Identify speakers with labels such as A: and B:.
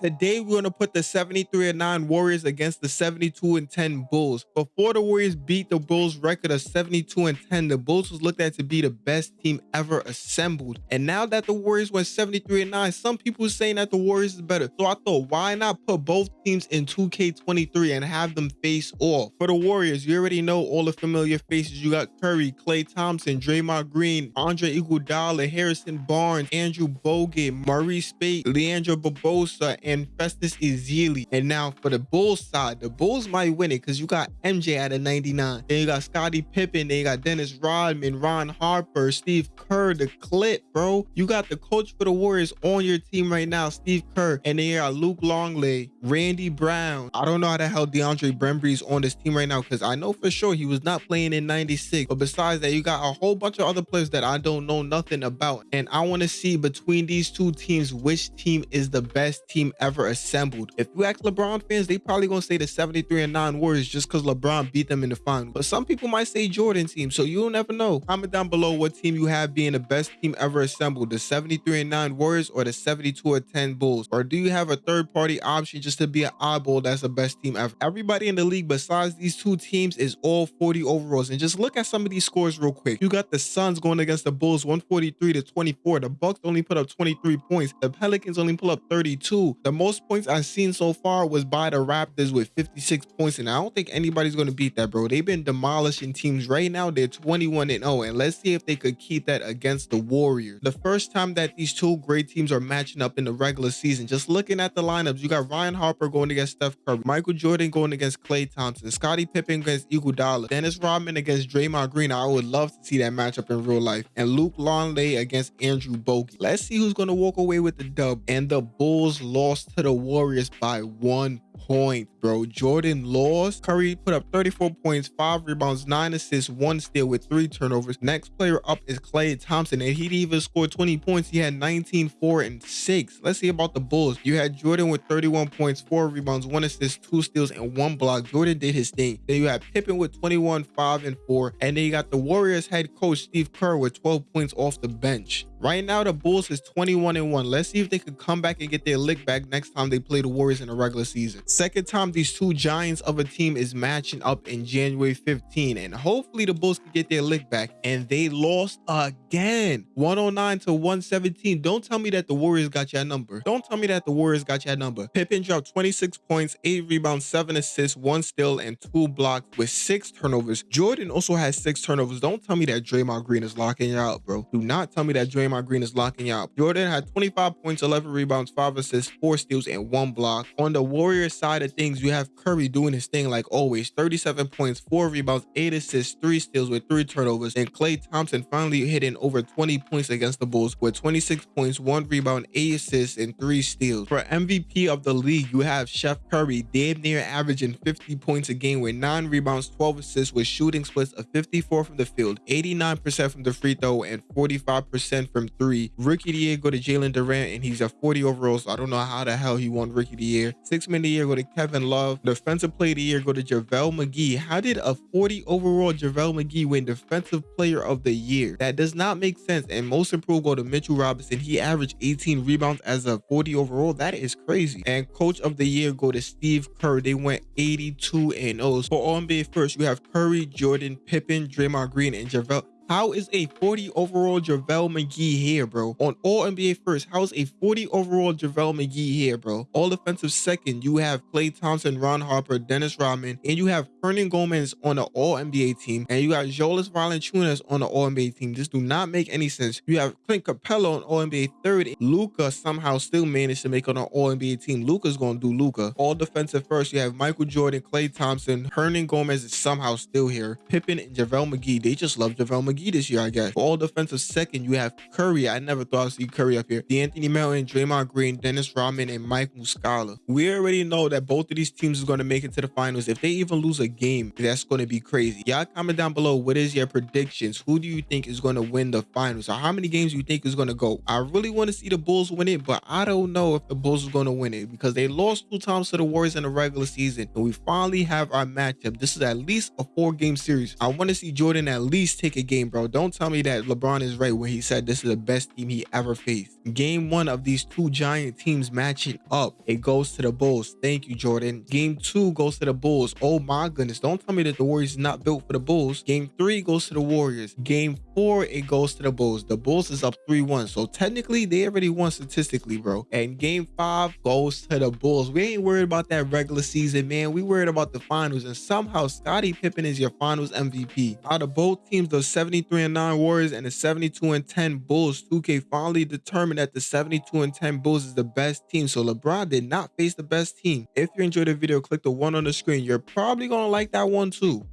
A: Today, we're going to put the 73 and 9 Warriors against the 72 and 10 Bulls. Before the Warriors beat the Bulls record of 72 and 10, the Bulls was looked at to be the best team ever assembled. And now that the Warriors went 73 and 9, some people are saying that the Warriors is better. So I thought, why not put both teams in 2K23 and have them face off? For the Warriors, you already know all the familiar faces. You got Curry, Klay Thompson, Draymond Green, Andre Iguodala, Harrison Barnes, Andrew Bogut, Marreese Speight, Leandro Barbosa, and Festus Ezeli. And now for the Bulls side, the Bulls might win it because you got MJ at a 99. Then you got Scottie Pippen. Then you got Dennis Rodman, Ron Harper, Steve Kerr, the clip, bro. You got the coach for the Warriors on your team right now, Steve Kerr. And then you got Luke Longley, Randy Brown. I don't know how the hell DeAndre Bembry's on this team right now because I know for sure he was not playing in 96. But besides that, you got a whole bunch of other players that I don't know nothing about. And I want to see between these two teams, which team is the best team ever assembled. If you ask LeBron fans, they probably gonna say the 73 and 9 Warriors just because LeBron beat them in the final. But some people might say Jordan team, so you'll never know. Comment down below what team you have being the best team ever assembled, the 73 and 9 Warriors or the 72 and 10 Bulls. Or do you have a third party option just to be an eyeball that's the best team ever? Everybody in the league besides these two teams is all 40 overalls. And just look at some of these scores real quick. You got the Suns going against the Bulls 143 to 24. The Bucks only put up 23 points. The Pelicans only put up 32. The most points I've seen so far was by the Raptors with 56 points, and I don't think anybody's going to beat that, bro. They've been demolishing teams right now. They're 21 and 0, and let's see if they could keep that against the Warriors. The first time that these two great teams are matching up in the regular season, just looking at the lineups, you got Ron Harper going against Steph Curry, Michael Jordan going against Klay Thompson, Scottie Pippen against Iguodala, Dennis Rodman against Draymond Green. I would love to see that matchup in real life, and Luke Longley against Andrew Bogut. Let's see who's going to walk away with the dub. And the Bulls lost to the Warriors by one point, bro. Jordan lost. Curry put up 34 points, five rebounds, nine assists, one steal with three turnovers. Next player up is Klay Thompson, and he even scored 20 points. He had 19, 4, and 6. Let's see about the Bulls. You had Jordan with 31 points, four rebounds, one assist, two steals, and one block. Jordan did his thing. Then you had Pippen with 21, 5, and 4. And then you got the Warriors head coach Steve Kerr with 12 points off the bench. Right now, the Bulls is 21 and 1. Let's see if they could come back and get their lick back next time they play the Warriors in the regular season. Second time these two giants of a team is matching up in January 15, and hopefully the Bulls can get their lick back. And they lost again, 109 to 117. Don't tell me that the Warriors got your number. Don't tell me that the Warriors got your number. Pippen dropped 26 points, 8 rebounds, 7 assists, 1 steal, and 2 blocks with 6 turnovers. Jordan also has 6 turnovers. Don't tell me that Draymond Green is locking you out, bro. Do not tell me that Draymond Draymond Green is locking out. Jordan had 25 points, 11 rebounds, 5 assists, 4 steals, and 1 block. On the Warriors side of things, you have Curry doing his thing like always. 37 points, 4 rebounds, 8 assists, 3 steals with 3 turnovers. And Klay Thompson finally hitting over 20 points against the Bulls with 26 points, 1 rebound, 8 assists, and 3 steals. For MVP of the league, you have Chef Curry damn near averaging 50 points a game with 9 rebounds, 12 assists with shooting splits of 54 from the field, 89% from the free throw, and 45% from three. Rookie of the year go to Jalen Duren, and he's a 40 overall, so I don't know how the hell he won Rookie of the year. Six man of the year go to Kevin Love. Defensive player of the year go to JaVale McGee. How did a 40 overall JaVale McGee win Defensive Player of the Year? That does not make sense. And most improved go to Mitchell Robinson. He averaged 18 rebounds as a 40 overall. That is crazy. And Coach of the Year go to Steve Kerr. They went 82 and 0. For All NBA first, you have Curry, Jordan, Pippen, Draymond Green, and JaVale. How is a 40 overall JaVale McGee here, bro? On all NBA first, how is a 40 overall JaVale McGee here, bro? All defensive second, you have Klay Thompson, Ron Harper, Dennis Rodman, and you have Hernangomez on the all NBA team, and you got Jonas Valanciunas on the all NBA team. This do not make any sense. You have Clint Capela on all NBA third. Luka somehow still managed to make on an all NBA team. Luka's gonna do Luka. All defensive first, you have Michael Jordan, Klay Thompson, Hernangomez is somehow still here. Pippen and JaVale McGee, they just love JaVale McGee McGee this year, I guess. For all defensive second, you have Curry. I never thought I'd see Curry up here. De'Anthony Melton, Draymond Green, Dennis Rodman, and Mike Muscala. We already know that both of these teams is going to make it to the finals. If they even lose a game, that's going to be crazy. Y'all comment down below. What is your predictions? Who do you think is going to win the finals? Or how many games you think is going to go? I really want to see the Bulls win it, but I don't know if the Bulls are going to win it because they lost two times to the Warriors in the regular season. And we finally have our matchup. This is at least a four game series. I want to see Jordan at least take a game game, bro. Don't tell me that LeBron is right when he said this is the best team he ever faced. Game one of these two giant teams matching up. It goes to the Bulls. Thank you, Jordan. Game two goes to the Bulls. Oh my goodness. Don't tell me that the Warriors is not built for the Bulls. Game three goes to the Warriors. Game four, it goes to the Bulls. The Bulls is up 3-1. So technically, they already won statistically, bro. And game five goes to the Bulls. We ain't worried about that regular season, man. We worried about the finals. And somehow Scottie Pippen is your finals MVP. Out of both teams, the 73 and 9 Warriors and the 72 and 10 Bulls, 2K finally determined that the 72 and 10 Bulls is the best team. So LeBron did not face the best team. If you enjoyed the video, click the one on the screen. You're probably gonna like that one too.